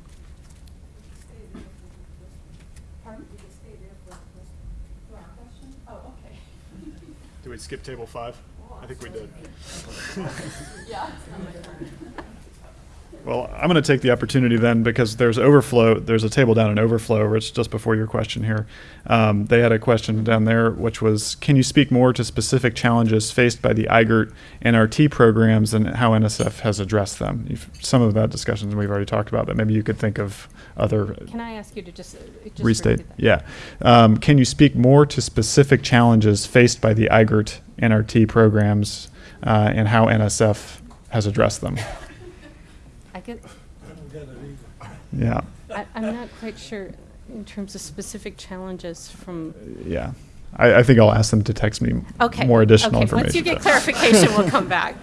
Do we skip table five? I think we did. [laughs] Well, I'm going to take the opportunity then because there's overflow. There's a table down in overflow, Rich, just before your question here. Um, they had a question down there, which was, can you speak more to specific challenges faced by the IGERT and RT programs and how NSF has addressed them? You've, some of that discussion we've already talked about, but maybe you could think of other Can I ask you to just, uh, just restate. Yeah. Um, can you speak more to specific challenges faced by the IGERT NRT programs uh, and how NSF has addressed them? I get, Yeah. I, I'm not quite sure in terms of specific challenges from, Yeah. I, I think I'll ask them to text me okay. more additional okay. information. Once you get clarification, we'll come back.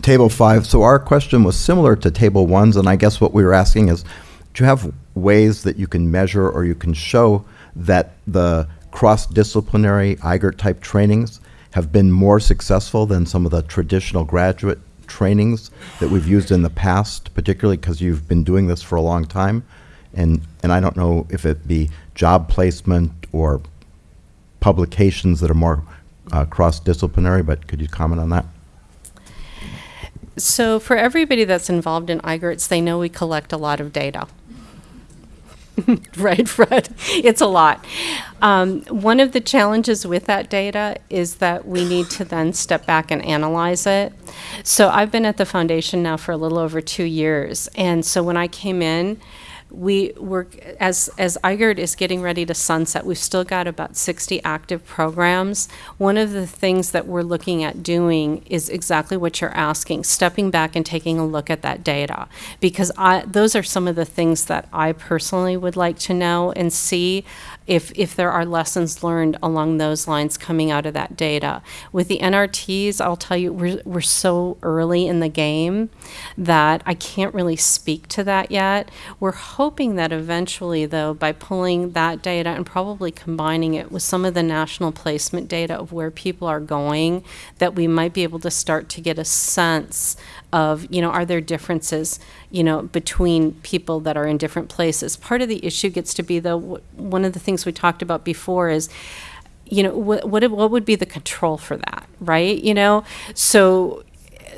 Table five, so our question was similar to table one's, and I guess what we were asking is, do you have ways that you can measure or you can show that the cross-disciplinary IGERT-type trainings have been more successful than some of the traditional graduate trainings that we've used in the past, particularly because you've been doing this for a long time? And, and I don't know if it be job placement or publications that are more uh, cross-disciplinary, but could you comment on that? So for everybody that's involved in IGERTs, they know we collect a lot of data. [laughs] right, Fred? It's a lot. Um, one of the challenges with that data is that we need to then step back and analyze it. So I've been at the foundation now for a little over two years. And so when I came in, we were as as IGERT is getting ready to sunset, we've still got about 60 active programs. One of the things that we're looking at doing is exactly what you're asking, stepping back and taking a look at that data because I those are some of the things that I personally would like to know and see if if there are lessons learned along those lines coming out of that data. With the NRTs, I'll tell you we're we're so early in the game that I can't really speak to that yet. We're hoping that eventually, though, by pulling that data and probably combining it with some of the national placement data of where people are going, that we might be able to start to get a sense of, you know, are there differences, you know, between people that are in different places. Part of the issue gets to be, though, one of the things we talked about before is, you know, what, what, what would be the control for that, right? You know, so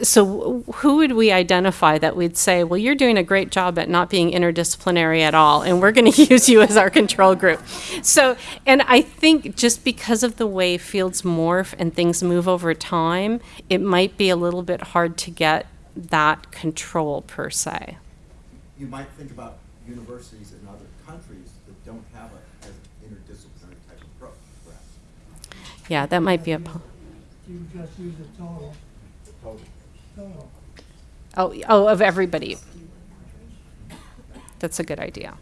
so who would we identify that we'd say, well, you're doing a great job at not being interdisciplinary at all, and we're going [laughs] to use you as our control group. So, and I think just because of the way fields morph and things move over time, it might be a little bit hard to get that control per se. You might think about universities in other countries that don't have a, an interdisciplinary type of pro- program. Yeah, that might be a. po- You just use the total. Total. Total. Oh, oh, of everybody. That's a good idea.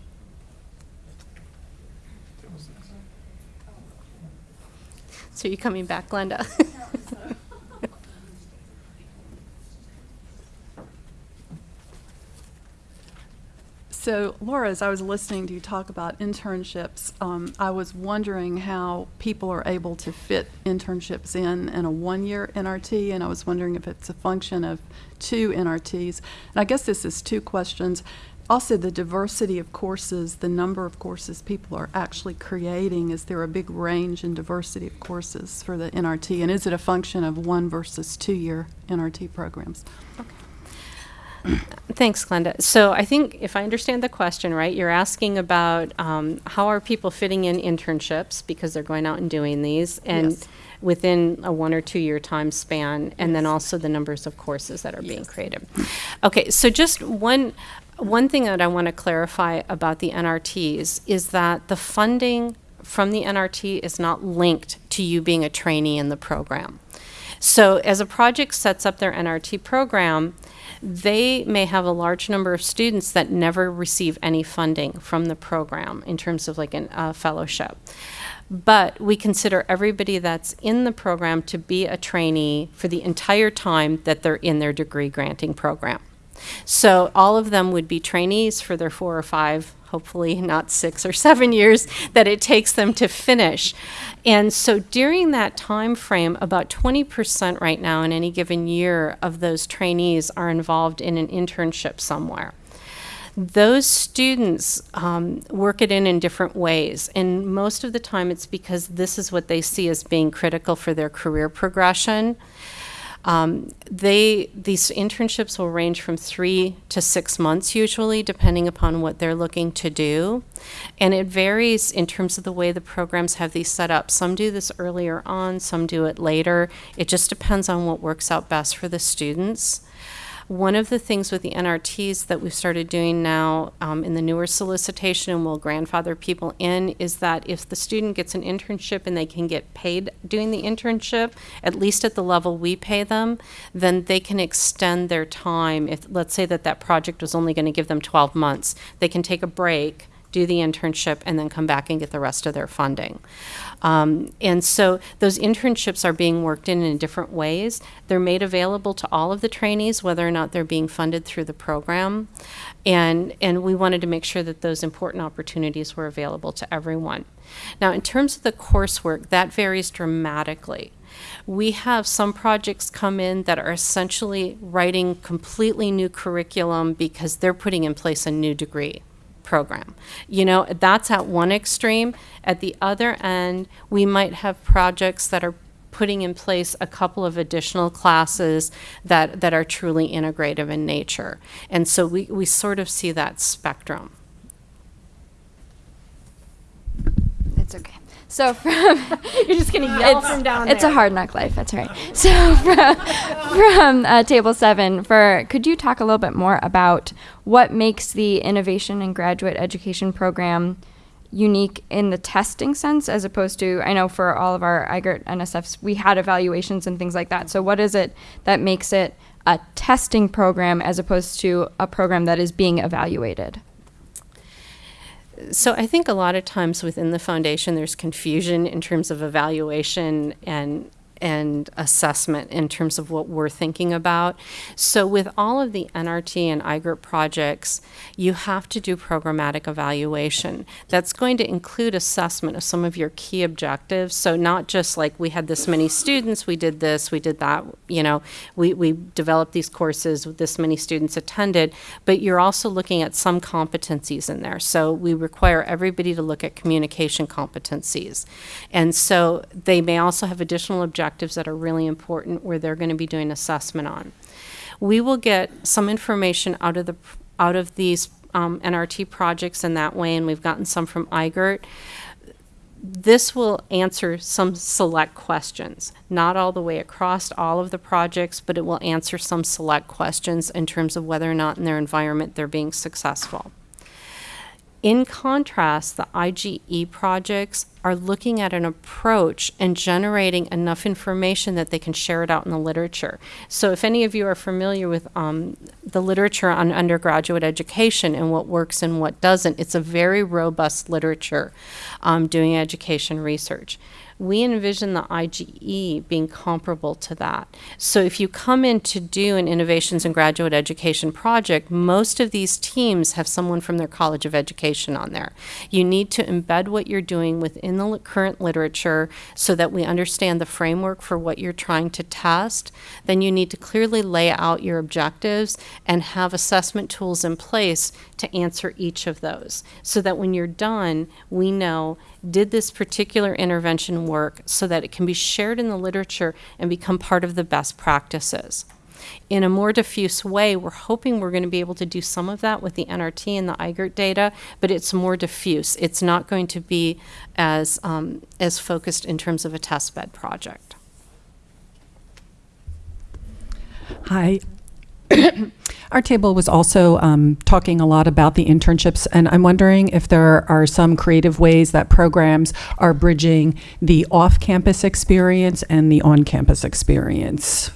So you coming back, Glenda? [laughs] So, Laura, as I was listening to you talk about internships, um, I was wondering how people are able to fit internships in in a one-year NRT, and I was wondering if it's a function of two NRTs. And I guess this is two questions. Also, the diversity of courses, the number of courses people are actually creating. Is there a big range in diversity of courses for the NRT? And is it a function of one versus two-year NRT programs? Thanks, Glenda. So I think if I understand the question right, you're asking about um, how are people fitting in internships because they're going out and doing these, and Yes. within a one or two year time span, and then also the numbers of courses that are being created. Okay, so just one. One thing that I want to clarify about the NRTs is that the funding from the NRT is not linked to you being a trainee in the program. So, as a project sets up their NRT program, they may have a large number of students that never receive any funding from the program in terms of like a uh, fellowship. But we consider everybody that's in the program to be a trainee for the entire time that they're in their degree granting program. So all of them would be trainees for their four or five, hopefully not six or seven years that it takes them to finish. And so during that time frame, about 20% right now in any given year of those trainees are involved in an internship somewhere those students um, work it in in different ways. And most of the time, it's because this is what they see as being critical for their career progression. Um, they these internships will range from three to six months usually, depending upon what they're looking to do, and it varies in terms of the way the programs have these set up. Some do this earlier on, some do it later. It just depends on what works out best for the students. One of the things with the NRTs that we've started doing now um, in the newer solicitation and will grandfather people in is that if the student gets an internship and they can get paid doing the internship, at least at the level we pay them, then they can extend their time. If let's say that that project was only going to give them 12 months, they can take a break do the internship, and then come back and get the rest of their funding. Um, and so those internships are being worked in in different ways. They're made available to all of the trainees, whether or not they're being funded through the program. And, and we wanted to make sure that those important opportunities were available to everyone. Now, in terms of the coursework, that varies dramatically. We have some projects come in that are essentially writing completely new curriculum because they're putting in place a new degree program. You know, that's at one extreme. At the other end, we might have projects that are putting in place a couple of additional classes that, that are truly integrative in nature. And so we, we sort of see that spectrum. It's okay. So from [laughs] you're just gonna yell it's, from down It's there. a hard knock life. That's right. [laughs] So from, from uh, table seven, for could you talk a little bit more about what makes the innovation and graduate education program unique in the testing sense, as opposed to I know for all of our IGERT NSFs we had evaluations and things like that. So what is it that makes it a testing program as opposed to a program that is being evaluated? So I think a lot of times within the foundation, there's confusion in terms of evaluation and and assessment in terms of what we're thinking about. So with all of the NRT and IGERT projects, you have to do programmatic evaluation. That's going to include assessment of some of your key objectives. So not just like we had this many students, we did this, we did that, you know, we, we developed these courses, with this many students attended, but you're also looking at some competencies in there. So we require everybody to look at communication competencies. And so they may also have additional objectives that are really important where they're going to be doing assessment on. We will get some information out of the out of these um, NRT projects in that way, and we've gotten some from IGERT. this will answer some select questions, not all the way across all of the projects, but it will answer some select questions in terms of whether or not in their environment they're being successful. In contrast, the IGE projects are looking at an approach and generating enough information that they can share it out in the literature. So if any of you are familiar with um, the literature on undergraduate education and what works and what doesn't, it's a very robust literature um, doing education research we envision the IGE being comparable to that. So if you come in to do an innovations in graduate education project, most of these teams have someone from their College of Education on there. You need to embed what you're doing within the current literature so that we understand the framework for what you're trying to test. Then you need to clearly lay out your objectives and have assessment tools in place to answer each of those so that when you're done, we know did this particular intervention work so that it can be shared in the literature and become part of the best practices. In a more diffuse way, we're hoping we're going to be able to do some of that with the NRT and the IGERT data, but it's more diffuse. It's not going to be as, um, as focused in terms of a test bed project. Hi. [coughs] Our table was also um, talking a lot about the internships, and I'm wondering if there are some creative ways that programs are bridging the off campus experience and the on campus experience.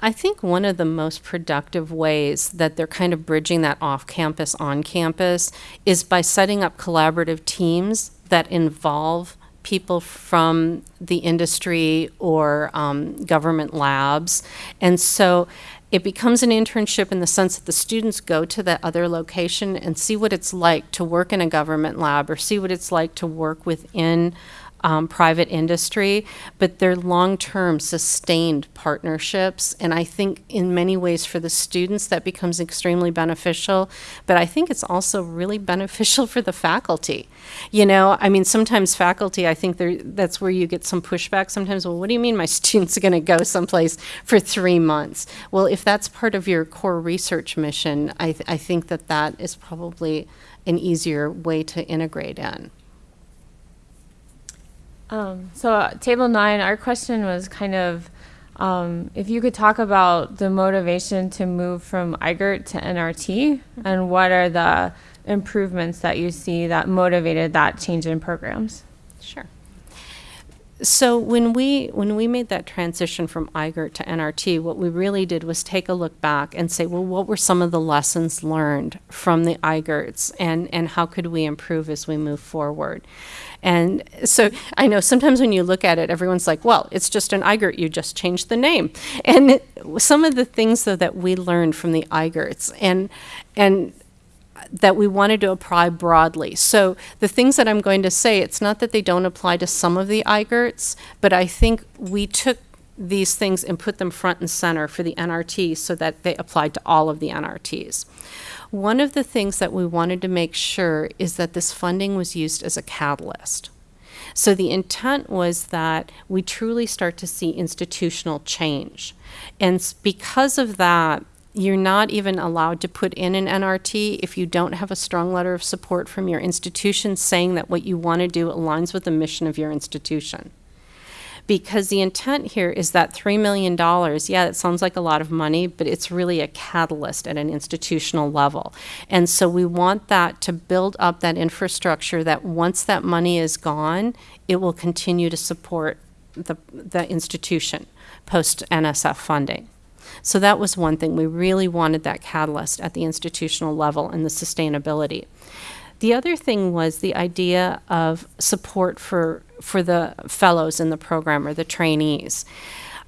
I think one of the most productive ways that they're kind of bridging that off campus, on campus is by setting up collaborative teams that involve people from the industry or um, government labs. And so it becomes an internship in the sense that the students go to that other location and see what it's like to work in a government lab or see what it's like to work within um, private industry, but they're long term sustained partnerships. And I think in many ways for the students that becomes extremely beneficial, but I think it's also really [laughs] beneficial for the faculty. You know, I mean, sometimes faculty, I think that's where you get some pushback sometimes. Well, what do you mean my [laughs] students are going to go someplace for three months? Well, if that's part of your core research mission, I, th- I think that that is probably an easier way to integrate in. Um, so uh, table nine, our question was kind of um, if you could talk about the motivation to move from IGERT to NRT and what are the improvements that you see that motivated that change in programs. Sure. So when we when we made that transition from IGERT to NRT, what we really did was take a look back and say, well, what were some of the lessons learned from the IGERTs, and and how could we improve as we move forward? And so I know sometimes when you look at it, everyone's like, well, it's just an IGERT, you just changed the name. And some of the things though that we learned from the IGERTs and and that we wanted to apply broadly. So the things that I'm going to say, it's not that they don't apply to some of the IGERTs, but I think we took these things and put them front and center for the NRT so that they applied to all of the NRTs. One of the things that we wanted to make sure is that this funding was used as a catalyst. So the intent was that we truly start to see institutional change. And because of that, you're not even allowed to put in an NRT if you don't have a strong letter of support from your institution saying that what you want to do aligns with the mission of your institution. Because the intent here is that $3 million, yeah, it sounds like a lot of money, but it's really a catalyst at an institutional level. And so we want that to build up that infrastructure that once that money is gone, it will continue to support the, the institution post NSF funding. So that was one thing. We really wanted that catalyst at the institutional level and the sustainability. The other thing was the idea of support for for the fellows in the program or the trainees.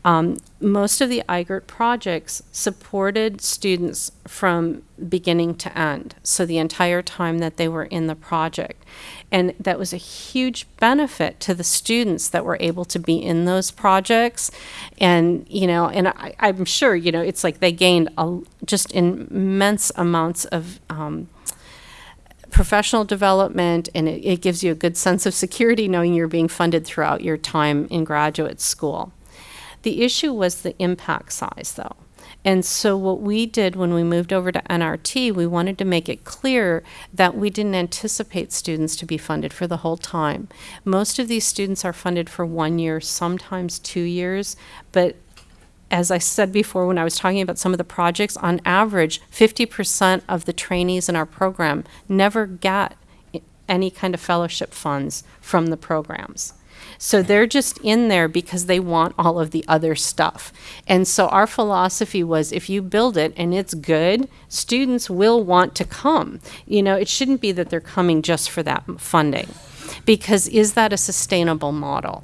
Um, most of the IGERT projects supported students from beginning to end, so the entire time that they were in the project. And that was a huge benefit to the students that were able to be in those projects. And, you know, and I, I'm sure, you know, it's like they gained a, just immense amounts of um, professional development and it, it gives you a good sense of security knowing you're being funded throughout your time in graduate school. The issue was the impact size, though. And so, what we did when we moved over to NRT, we wanted to make it clear that we didn't anticipate students to be funded for the whole time. Most of these students are funded for one year, sometimes two years, but as I said before when I was talking about some of the projects, on average, 50% of the trainees in our program never get any kind of fellowship funds from the programs. So they're just in there because they want all of the other stuff. And so our philosophy was if you build it and it's good, students will want to come. You know, it shouldn't be that they're coming just for that funding. Because is that a sustainable model?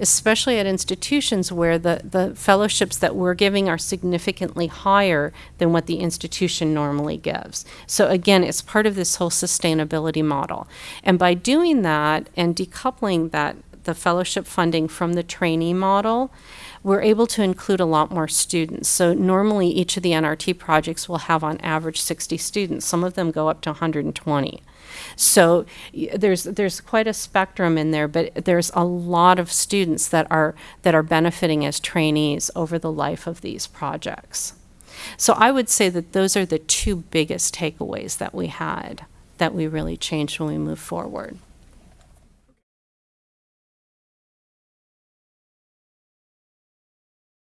especially at institutions where the, the fellowships that we're giving are significantly higher than what the institution normally gives. So again, it's part of this whole sustainability model. And by doing that and decoupling that the fellowship funding from the trainee model, we're able to include a lot more students. So normally each of the NRT projects will have on average 60 students. Some of them go up to 120. So there's there's quite a spectrum in there, but there's a lot of students that are that are benefiting as trainees over the life of these projects. So I would say that those are the two biggest takeaways that we had that we really changed when we moved forward.